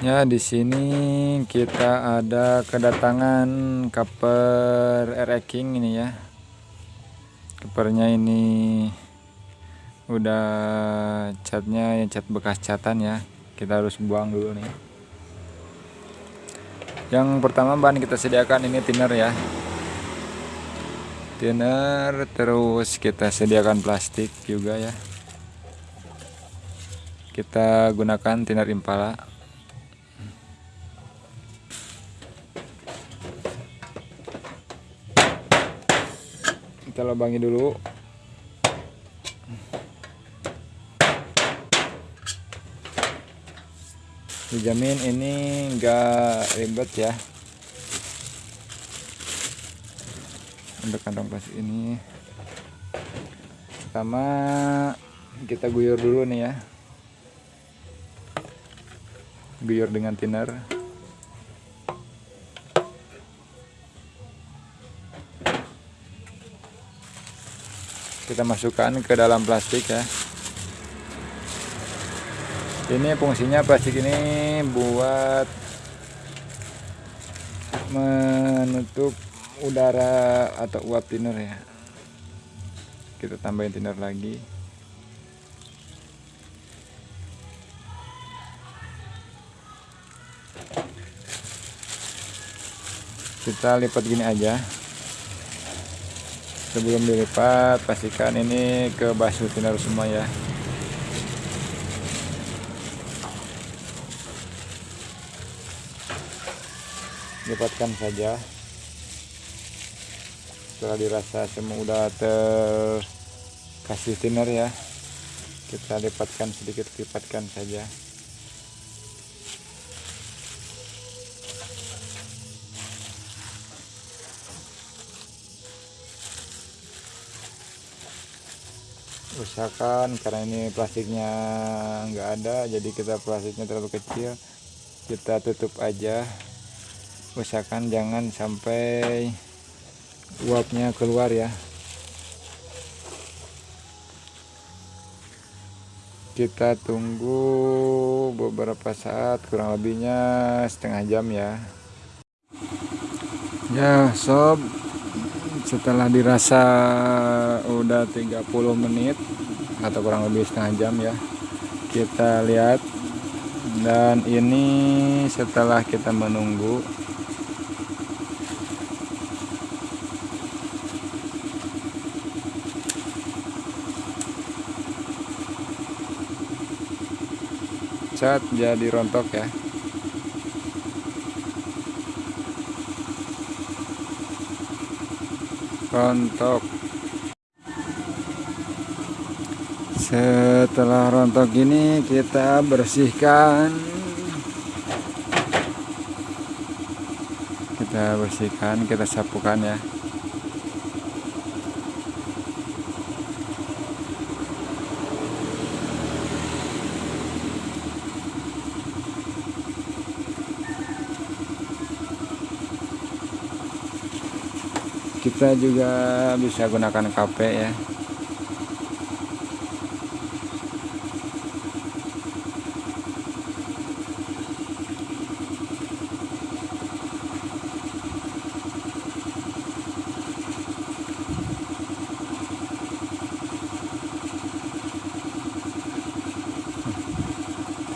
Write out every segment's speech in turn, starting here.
Ya, di sini kita ada kedatangan cover RE King ini ya. Covernya ini udah catnya yang cat bekas catan ya. Kita harus buang dulu nih. Yang pertama bahan kita sediakan ini thinner ya. Thinner terus kita sediakan plastik juga ya. Kita gunakan thinner Impala. Kita lubangi dulu. Dijamin ini enggak ribet ya. Untuk kantong plastik ini. Pertama kita guyur dulu nih ya. Guyur dengan thinner kita masukkan ke dalam plastik ya. Ini fungsinya plastik ini buat menutup udara atau uap thinner ya. Kita tambahin thinner lagi. Kita lipat gini aja sebelum dilipat pastikan ini ke basuh thinner semua ya. Lipatkan saja. Setelah dirasa semua udah terkasih thinner ya kita lipatkan sedikit lipatkan saja usahakan karena ini plastiknya enggak ada jadi kita plastiknya terlalu kecil kita tutup aja. Usahakan jangan sampai uapnya keluar ya. Kita tunggu beberapa saat kurang lebihnya setengah jam ya. Ya sob setelah dirasa udah 30 menit atau kurang lebih setengah jam ya kita lihat. Dan ini setelah kita menunggu cat jadi rontok ya rontok. Setelah rontok ini kita bersihkan. Kita bersihkan kita sapukan ya kita juga bisa gunakan KP ya.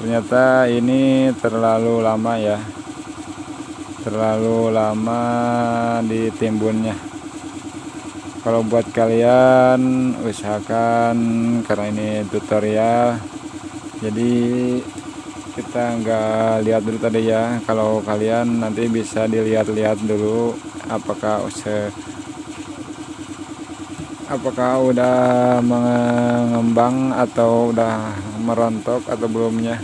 Ternyata ini terlalu lama ya. Terlalu lama ditimbunnya kalau buat kalian usahakan karena ini tutorial. Jadi kita nggak lihat dulu tadi ya. Kalau kalian nanti bisa dilihat-lihat dulu apakah se apakah udah mengembang atau udah merontok atau belumnya.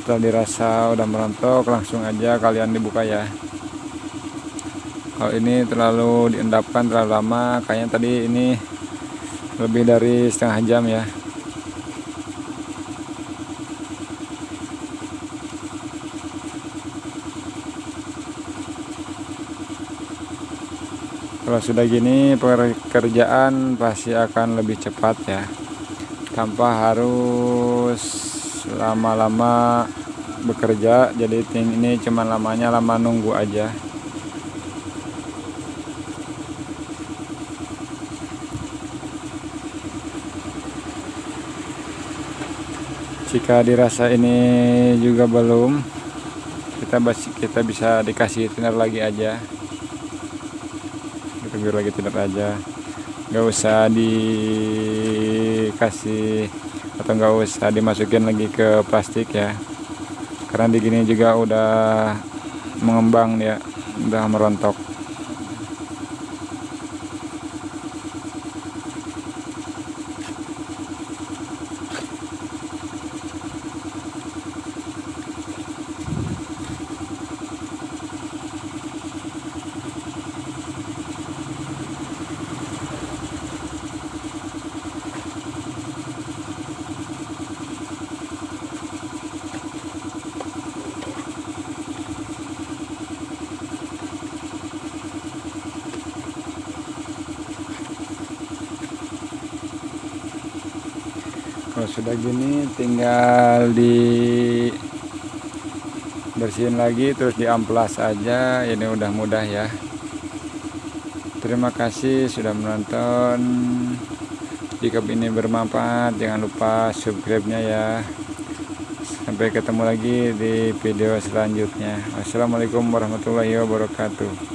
Setelah dirasa udah merontok langsung aja kalian dibuka ya kalau ini terlalu diendapkan terlalu lama. Kayaknya tadi ini lebih dari setengah jam ya. Kalau sudah gini pekerjaan pasti akan lebih cepat ya. Tanpa harus lama-lama bekerja jadi ini cuma lamanya lama nunggu aja jika dirasa ini juga belum kita kita bisa dikasih thinner lagi aja. Kita biar lagi thinner aja. Nggak usah dikasih atau nggak usah dimasukin lagi ke plastik ya. Karena di gini juga udah mengembang ya udah merontok kalau sudah gini tinggal di bersihin lagi terus di amplas aja. Ini udah mudah ya. Terima kasih sudah menonton. Jika ini bermanfaat jangan lupa subscribe nya ya. Sampai ketemu lagi di video selanjutnya. Wassalamualaikum warahmatullahi wabarakatuh